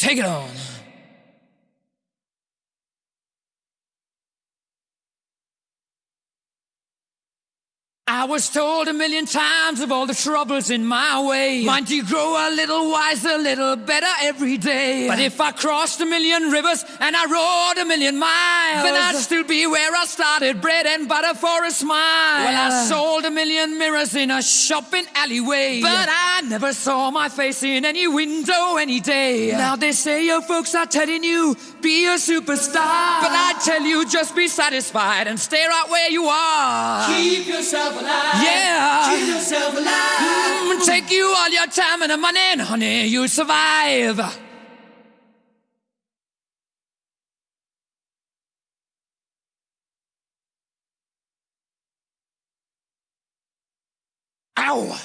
Take it on. I was told a million times of all the troubles in my way. Mind you grow a little wiser, a little better every day. But if I crossed a million rivers and I rode a million miles, then I'd still be where I started, bread and butter for a smile. Well, I uh, sold a million mirrors in a shopping alleyway, but I never saw my face in any window any day. Now they say your folks are telling you be a superstar, but I tell you just be satisfied and stay right where you are. Keep yourself. Yeah. Keep yourself alive. Mm, take you all your time and the money, and honey, you'll survive. Ow!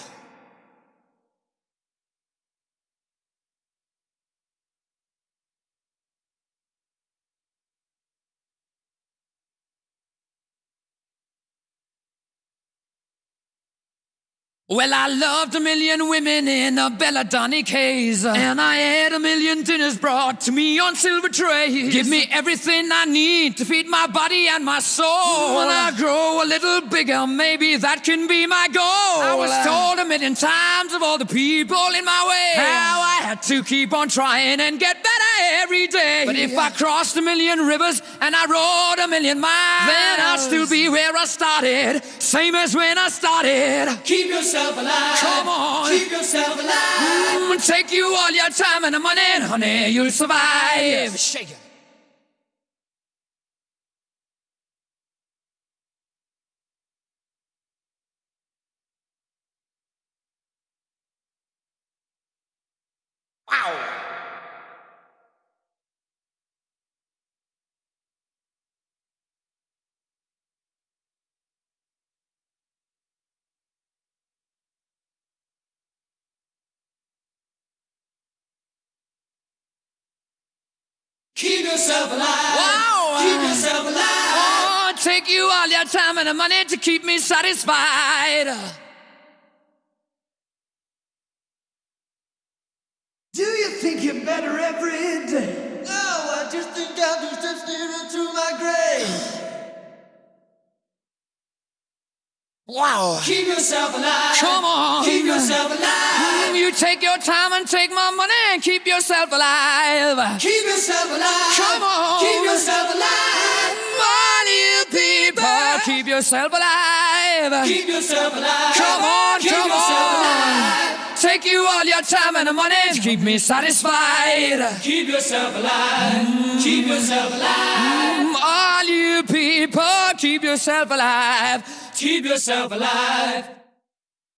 Well, I loved a million women in a belladonic haze. And I had a million dinners brought to me on silver trays. Give me everything I need to feed my body and my soul. When I grow a little bigger, maybe that can be my goal. I was told a million times of all the people in my way how I had to keep on trying and get better every day. But if I crossed a million rivers and I rode a million miles, then I'd still be where I started, same as when I started. Keep yourself alive. Come on. Keep yourself alive. Mm, take you all your time and money, and honey, you'll survive. Shake it. Wow. Yourself alive. Wow. Keep yourself alive. Oh, take you all your time and the money to keep me satisfied. Do you think you're better every day? No, I just think I'm two steps nearer to my grave. Wow. Keep yourself alive. Come on. Keep yourself alive. Mm, You take your time and take my money and keep yourself alive. Keep yourself alive. Come on. Keep yourself alive. All you people, keep yourself alive. Keep yourself alive. Come on, Keep come on. alive. Take you all your time and money to keep me satisfied. Keep yourself alive. Keep yourself alive. Mm, All you people, keep yourself alive. Keep yourself alive.